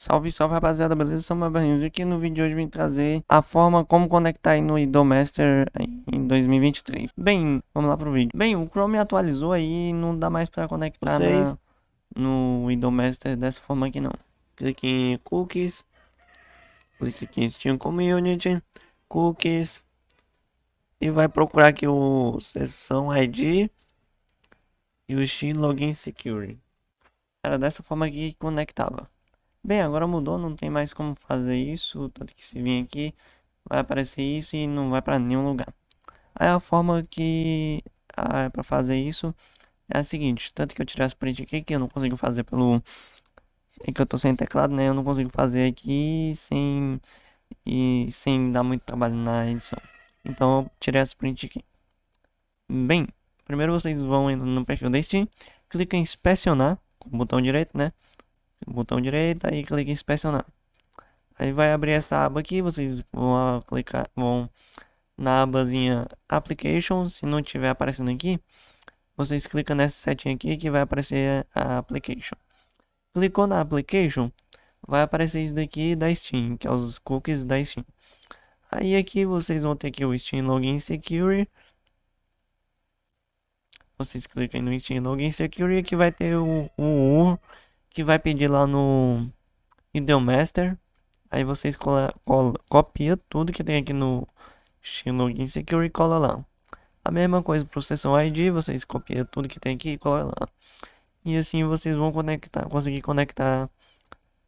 Salve, salve rapaziada, beleza? Sou meu Barrinhos e aqui no vídeo de hoje vim trazer a forma como conectar aí no Idomaster em 2023. Bem, vamos lá pro vídeo. Bem, o Chrome atualizou aí e não dá mais pra conectar na, no Idomaster dessa forma aqui não. Clique em Cookies, clique aqui em Steam Community, Cookies e vai procurar aqui o Session ID e o Steam Login Security. Era dessa forma que conectava. Bem, agora mudou, não tem mais como fazer isso, tanto que se vir aqui, vai aparecer isso e não vai para nenhum lugar. Aí a forma que ah, é para fazer isso é a seguinte, tanto que eu tirei as print aqui, que eu não consigo fazer pelo... É que eu tô sem teclado, né, eu não consigo fazer aqui sem... E sem dar muito trabalho na edição. Então eu tirei as print aqui. Bem, primeiro vocês vão no perfil da Steam, clica em inspecionar, com o botão direito, né? Botão direito e clique em inspecionar. Aí vai abrir essa aba aqui, vocês vão clicar, vão na abazinha Applications, se não tiver aparecendo aqui, vocês clicam nessa setinha aqui que vai aparecer a Application. Clicou na Application, vai aparecer isso daqui da Steam, que é os cookies da Steam. Aí aqui vocês vão ter aqui o Steam Login Security. Vocês clicam no Steam Login Security que vai ter o, o que vai pedir lá no Idiomaster. Aí vocês cola, cola, copia tudo que tem aqui no Login Secure e cola lá. A mesma coisa para o Session ID, vocês copiam tudo que tem aqui e cola lá. E assim vocês vão conectar, conseguir conectar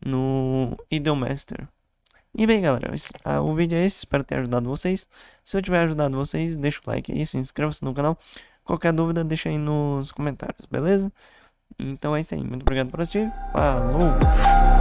no Idiomaster. E bem galera, o vídeo é esse, espero ter ajudado vocês. Se eu tiver ajudado vocês, deixa o like aí, se inscreva-se no canal. Qualquer dúvida deixa aí nos comentários, beleza? Então é isso aí. Muito obrigado por assistir. Falou!